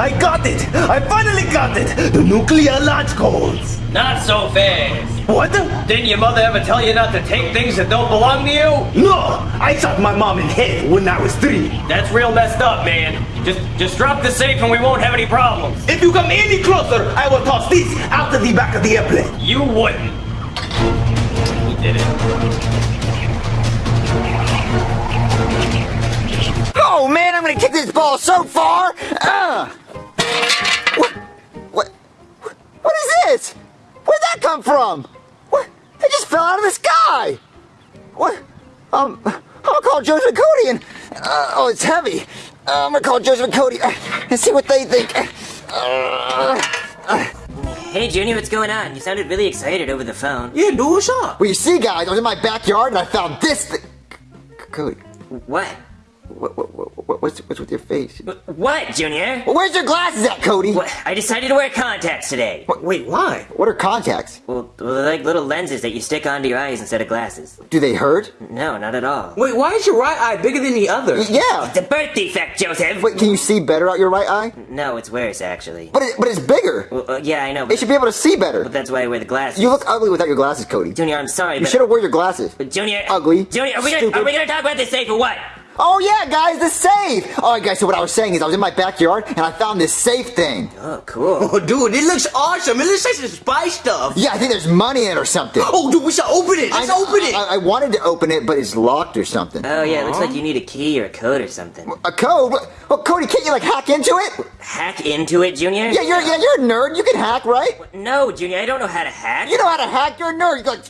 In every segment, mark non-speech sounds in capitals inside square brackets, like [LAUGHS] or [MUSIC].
I got it! I finally got it! The nuclear launch codes! Not so fast. What? Didn't your mother ever tell you not to take things that don't belong to you? No! I shot my mom in the head when I was three. That's real messed up, man. Just just drop the safe and we won't have any problems. If you come any closer, I will toss this out of the back of the airplane. You wouldn't. He did it. Oh man, I'm gonna kick this ball so far! Uh. What? What? What is this? Where'd that come from? What? It just fell out of the sky! What? Um, I'm gonna call Joseph and Cody and, uh, oh, it's heavy. Uh, I'm gonna call Joseph and Cody uh, and see what they think. Uh, Hey, Junior, what's going on? You sounded really excited over the phone. Yeah, dude, what's up? well, you see, guys, I was in my backyard and I found this thing. C- Cody, What? What, what, what, what's, what's with your face? What, Junior? Well, where's your glasses at, Cody? What? I decided to wear contacts today. Wait, why? What are contacts? Well, well, they're like little lenses that you stick onto your eyes instead of glasses. Do they hurt? No, not at all. Wait, why is your right eye bigger than the other? Yeah. It's a birth defect, Joseph! Wait, can you see better out your right eye? No, it's worse, actually. But it, but it's bigger. Well, uh, yeah, I know, It should be able to see better. but that's why I wear the glasses. You look ugly without your glasses, Cody. Junior, I'm sorry, You should have worn your glasses. but Junior... Ugly. Junior, are we, gonna, are we gonna talk about this safe or what? Oh yeah, guys, the safe. All right, guys. So what I was saying is, I was in my backyard and I found this safe thing. Oh, cool. Oh, [LAUGHS] dude, it looks awesome. It looks like some spy stuff. Yeah, I think there's money in it or something. Oh, dude, we should open it. Let's I, open it. I, I wanted to open it, but it's locked or something. Oh, yeah, it looks like you need a key or a code or something. a code? Well, Cody, can't you like hack into it? Hack into it, Junior? Yeah, you're yeah, you're a nerd. You can hack, right? No, Junior, I don't know how to hack. You know how to hack. You're a nerd. You go like.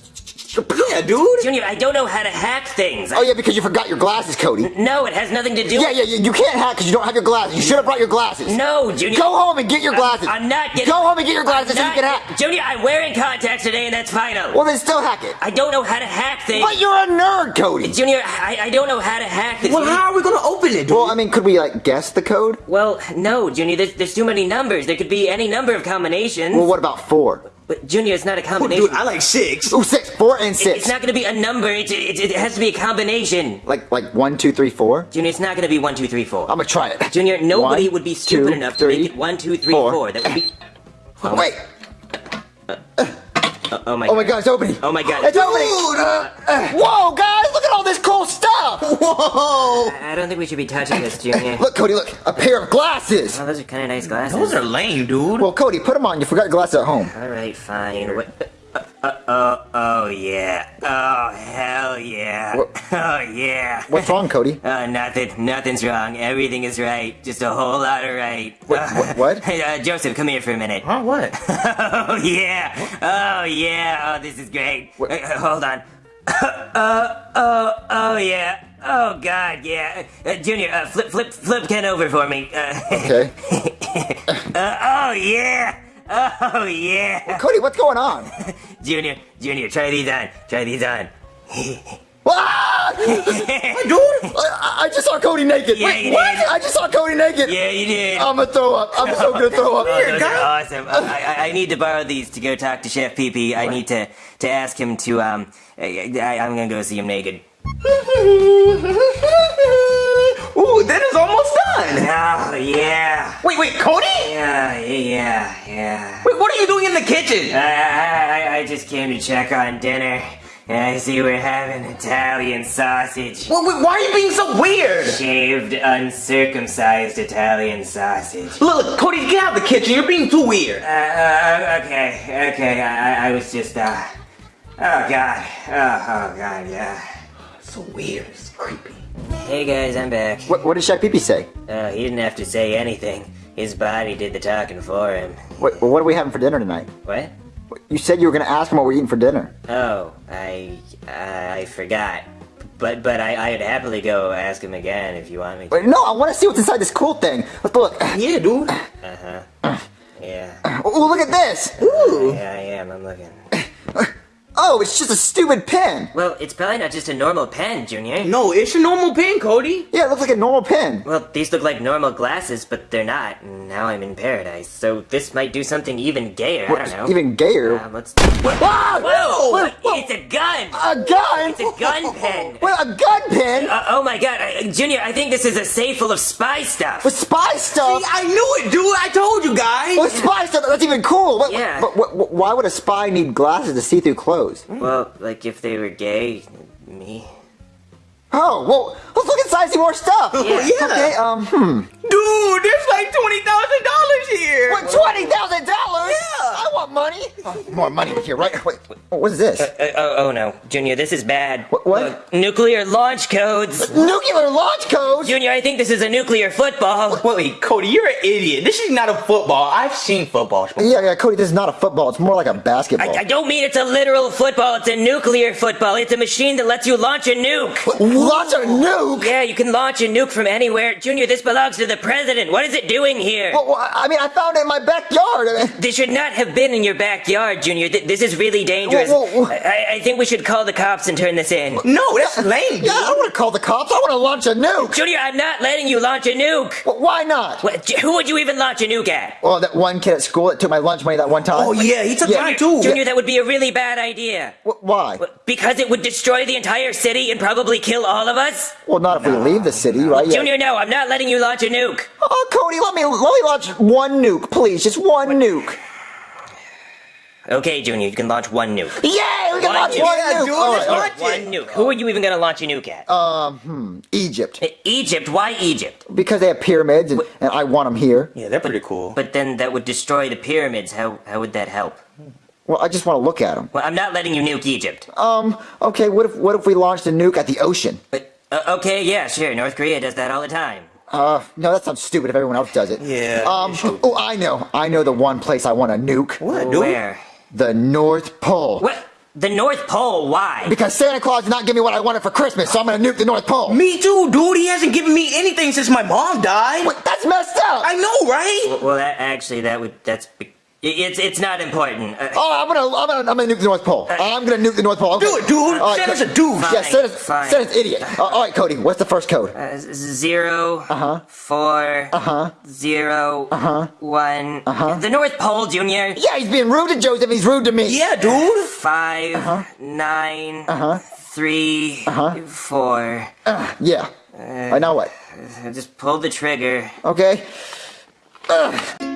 Yeah, dude. Junior, I don't know how to hack things. Oh yeah, because you forgot your glasses, Cody. No, it has nothing to do Yeah, yeah, yeah. You can't hack because you don't have your glasses. You should have brought your glasses. No, Junior. Go home and get your glasses. I'm not getting. Go home and get your glasses so you I'm can not- hack. Junior, I'm wearing contacts today, and that's final. Well, then still hack it. I don't know how to hack things. But you're a nerd, Cody. Junior, I, I don't know how to hack this. Well, how are we gonna open it, dude? Well, I mean, could we like guess the code? Well, no, Junior, there's, there's too many numbers. There could be any number of combinations. Well, what about four? But, Junior, it's not a Oh, combination. dude, I like six. Ooh, six, four, and It- six. It's not going to be a number. It, it, it has to be a combination. like like one, two, three, four. Junior, it's not going to be one, two, three, four. I'm gonna try it. Junior, nobody One, would be stupid two, enough to make it one, two, three, four. four. That would be. [LAUGHS] Wait. Oh my. Oh my God, it's opening. Oh my God. It's opening. Dude, uh, Whoa, guys, look at all this cool stuff. whoa. I don't think we should be touching this, Junior. Look, Cody, look, a pair of glasses. Oh, those are kind of nice glasses. Those are lame, dude. Well, Cody, put them on. You forgot your glasses at home. All right, fine. What? Uh, uh, oh, oh yeah. Oh hell yeah. What- [LAUGHS] Oh yeah. What's wrong, Cody? [LAUGHS] Uh, nothing. Nothing's wrong. Everything is right. Just a whole lot of right. What- [LAUGHS] what- what? Hey, uh, Joseph, come here for a minute. Huh, what? Oh yeah. Oh yeah. Oh, this is great. What- Uh, uh, hold on. Uh, oh, oh yeah. Oh God, yeah. Uh, Junior, uh, flip, flip, flip Ken over for me. Uh, [LAUGHS] Okay. uh, oh yeah. Oh yeah. Cody, what's going on? [LAUGHS] Junior, Junior, try these on. Try these on. [LAUGHS] Ah! [LAUGHS] dude. I, I just saw Cody naked. Yeah, Wait, you what? did. I just saw Cody naked. Yeah, you did. I'm gonna throw up. I'm so gonna throw up. [LAUGHS] Oh, those are awesome. I, I, I need to borrow these to go talk to Chef Pee Pee. I need to, to ask him to, um, I, I, I'm gonna go see him naked. [LAUGHS] Ooh, that is almost done. Oh, yeah. Wait, wait, Cody? Yeah, yeah, yeah. Wait, what are you doing in the kitchen? I, I, I- I just came to check on dinner. And I see we're having Italian sausage. Wait, wait, why are you being so weird? Shaved, uncircumcised Italian sausage. Look, look, Cody, get out of the kitchen. You're being too weird. Uh, uh, okay, okay, I, I- I was just, uh, oh god, oh, oh god, yeah. So weird. It's creepy. Hey guys, I'm back. What, what did Shaq Pee say? Uh, he didn't have to say anything. His body did the talking for him. What, what are we having for dinner tonight? What? You said you were gonna ask him what we're eating for dinner. Oh, I, I, I forgot. But, but I, I'd happily go ask him again if you want me to. Wait, no, I want to see what's inside this cool thing. Let's look. Yeah, dude. Uh-huh. Yeah. Oh, look at this. Ooh. Yeah, I am, I'm looking. Oh, it's just a stupid pen. Well, it's probably not just a normal pen, Junior. No, it's a normal pen, Cody. Yeah, it looks like a normal pen. Well, these look like normal glasses, but they're not. Now I'm in paradise, so this might do something even gayer. I don't know. Even gayer. Um, let's. Whoa! Whoa, whoa. It's a gun. A gun? It's a gun pen. [LAUGHS] Wait, a gun pen? Uh, oh my god, uh, Junior! I think this is a safe full of spy stuff. With spy stuff? See, I knew it, dude. I told you guys. With spy stuff? That's even cool. What, Yeah. But, what, what- why would a spy need glasses to see through clothes? Well, like if they were gay, me. Oh, well, let's look inside see more stuff. Yeah. Yeah. Okay, um, hmm. Dude, there's like twenty thousand dollars here. What, $20,000? Yeah. I want money. Oh, more money here, right? Wait, wait, what is this? Uh, oh, oh no, Junior, this is bad. What- what? Look, nuclear launch codes. Nuclear launch codes? Junior, I think this is a nuclear football. Wait, wait, Cody, you're an idiot. This is not a football. I've seen footballs before. Yeah, yeah, Cody, this is not a football. It's more like a basketball. I, I don't mean it's a literal football, it's a nuclear football. It's a machine that lets you launch a nuke. Launch a nuke? Yeah, you can launch a nuke from anywhere. Junior, this belongs to the president. What is it doing here? Well, well, I mean, I found it in my backyard. [LAUGHS] This should not have been in your backyard, Junior. Th- This is really dangerous. Whoa, whoa, whoa. I-, I think we should call the cops and turn this in. No, that's lame. Dude. yeah, I don't want to call the cops. I want to launch a nuke. Junior, I'm not letting you launch a nuke. Well, why not? What, who would you even launch a nuke at? Well, that one kid at school that took my lunch money that one time. Oh yeah, he took Yeah. mine too. Junior, that would be a really bad idea. Wh- Why? Because it would destroy the entire city and probably kill all of us? Well, not if we leave the city, right? Yeah. Junior, no, I'm not letting you launch a nuke. Oh, Cody, let me let me launch one nuke, please. Just one nuke. Okay, Junior, you can launch one nuke. Yay! We can One launch nuke. one Yeah, nuke. dude, All let's right, all launch right. One nuke. Who are you even gonna launch a nuke at? Um, hmm, Egypt, Egypt. Why Egypt? because they have pyramids, and, and I want them here. Yeah, they're pretty cool. But then that would destroy the pyramids. How how would that help? Well, I just want to look at them. Well, I'm not letting you nuke Egypt. Um, okay. What if what if we launched a nuke at the ocean? But uh, okay, yeah, sure. North Korea does that all the time. Uh, no, that sounds stupid if everyone else does it. Yeah, Um. Oh, I know. I know the one place I want to nuke. What, dude? Where? The North Pole. What? The North Pole? Why? Because Santa Claus did not give me what I wanted for Christmas, so I'm gonna nuke the North Pole. Me too, dude. He hasn't given me anything since my mom died. Wait, that's messed up. I know, right? Well, that actually, that would that's be- it's it's not important. Uh, Oh, I'm gonna, I'm gonna, I'm gonna nuke the North Pole. Uh, I'm gonna nuke the North Pole. Okay. Do it, dude. All right, Santa's a. Yeah, Fine, Santa's, fine. Santa's idiot. Uh, all right, Cody, what's the first code? uh, zero, uh-huh. four, uh-huh. zero, uh-huh. one. The North Pole, Junior. Yeah, he's being rude to Joseph. He's rude to me. Yeah, dude. 5 nine, three, four. Uh, yeah. Uh, I know what. Uh, Just pull the trigger. Okay. Breaking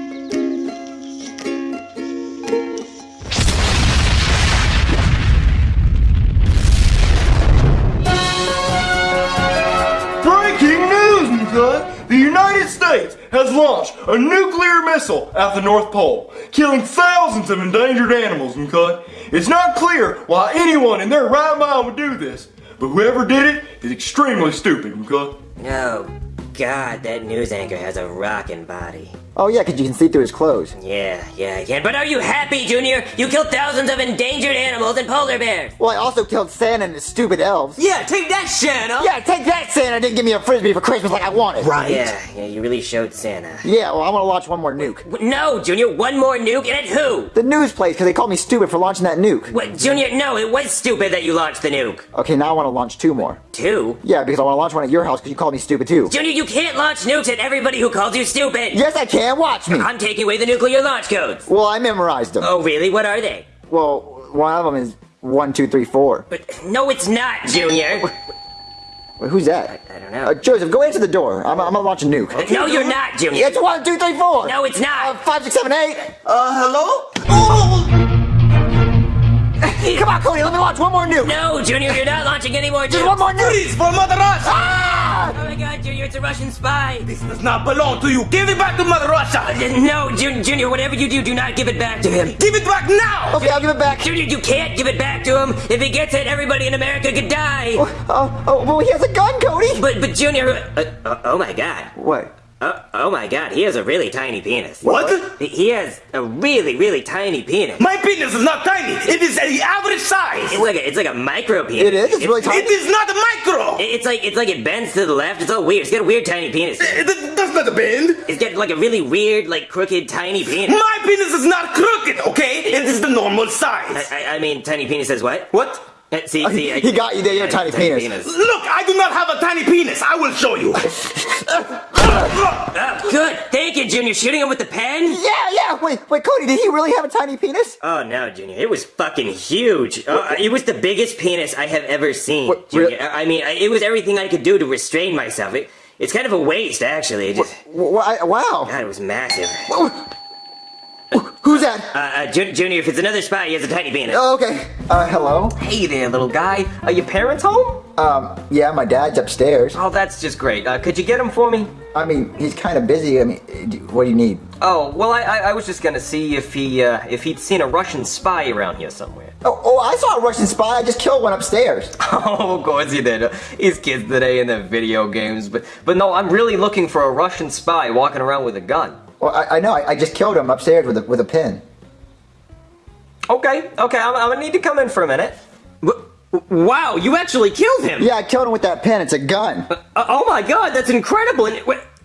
Mika! The United States has launched a nuclear missile at the North Pole, killing thousands of endangered animals, Mika. It's not clear why anyone in their right mind would do this, but whoever did it is extremely stupid, Mika. Oh, God, that news anchor has a rockin' body. Oh yeah, because you can see through his clothes. Yeah, yeah, I can. But are you happy, Junior? You killed thousands of endangered animals and polar bears. Well, I also killed Santa and his stupid elves. Yeah, take that, Santa. Yeah, take that, Santa didn't give me a frisbee for Christmas like I wanted. Right. Yeah, yeah, you really showed Santa. Yeah, well, I want to launch one more nuke. No, Junior, one more nuke, and at who? The news place, because they called me stupid for launching that nuke. What, Junior? No, it was stupid that you launched the nuke. Okay, now I want to launch two more. Two? Yeah, because I want to launch one at your house because you called me stupid too. Junior, you can't launch nukes at everybody who calls you stupid. Yes, I can. Watch me. I'm taking away the nuclear launch codes. Well, I memorized them. Oh, really? What are they? Well, one of them is one, two, three, four. But no, it's not, Junior. [LAUGHS] Wait, who's that? I don't know. Uh, Joseph, go answer the door. I'm, I'm gonna launch a nuke. no, you're not, Junior. It's one, two, three, four. No, it's Uh, not. five, six, seven, eight. Uh, hello? Oh! [LAUGHS] Come on, Cody, let me launch one more nuke. No, Junior, you're not launching any more Just one more nuke. Please, for Mother Russia! Ah! Oh my God, Junior, it's a Russian spy. This does not belong to you. Give it back to Mother Russia. No, Jun- Junior, whatever you do, do not give it back to him. Give it back now. Okay, I'll give it back. Junior, you can't give it back to him. If he gets it, everybody in America could die. Oh, oh, well, he has a gun, Cody. But, but Junior, uh, uh, oh my God. What? Oh, oh my god, he has a really tiny penis. What? He- has a really, really tiny penis. My penis is not tiny. It is the average size. It's like a, it's like a micro penis. It is? It's really tiny? It is not a micro. It- It's like it's like it bends to the left. It's all weird. It's got a weird tiny penis. It does not bend. It's got like a really weird, like crooked, tiny penis. My penis is not crooked, okay? It is the normal I, size. I, I mean, tiny penis says what? What? Uh, See, see, I- [LAUGHS] He got you there, your tiny penis. Look, I do not have a tiny penis. I will show you. Oh, [LAUGHS] good. Thank you, Junior. Shooting him with the pen? Yeah, yeah. Wait, wait, Cody, did he really have a tiny penis? Oh no, Junior! It was fucking huge. Uh, it was the biggest penis I have ever seen, What, Junior. really? I I mean, it was everything I could do to restrain myself. It, it's kind of a waste, actually. It just, W- I- wow. God, it was massive. Who's that? Uh, uh, Ju- Junior, if it's another spy, he has a tiny penis. Oh, okay. Uh, hello? Hey there, little guy. Are your parents home? Um, yeah, my dad's upstairs. Oh, that's just great. Uh, could you get him for me? I mean, he's kind of busy. I mean, what do you need? Oh, well, I, I, I was just gonna see if he uh, if he'd seen a Russian spy around here somewhere. Oh, oh, I saw a Russian spy. I just killed one upstairs. [LAUGHS] Oh, of course he did. He's kids today in their video games, but but no, I'm really looking for a Russian spy walking around with a gun. Well, I, I know. I, I just killed him upstairs with a, with a pin. Okay, okay, I'm, I'm gonna need to come in for a minute. Wow, you actually killed him! Yeah, I killed him with that pin. It's a gun. Uh, oh my god, that's incredible!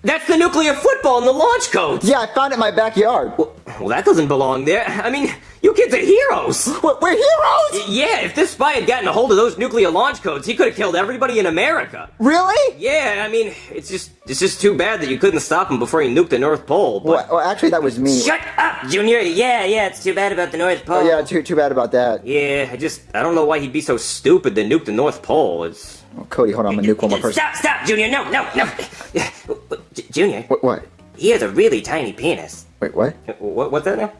That's the nuclear football in the launch codes! Yeah, I found it in my backyard. Well, that doesn't belong there. I mean, you kids are heroes! We're, we're heroes? Yeah, if this spy had gotten a hold of those nuclear launch codes, he could have killed everybody in America. Really? Yeah, I mean, it's just it's just too bad that you couldn't stop him before he nuked the North Pole. Well, well, actually, that was me. shut up, Junior. Yeah, yeah, it's too bad about the North Pole. Oh, yeah, too too bad about that. Yeah, I just I don't know why he'd be so stupid to nuke the North Pole. It's Oh, Cody, hold on. I'm gonna nuke one more person. Stop, stop, Junior. No, no, no. [LAUGHS] J- Junior, What? What? he has a really tiny penis. Wait, what? What, what's that now?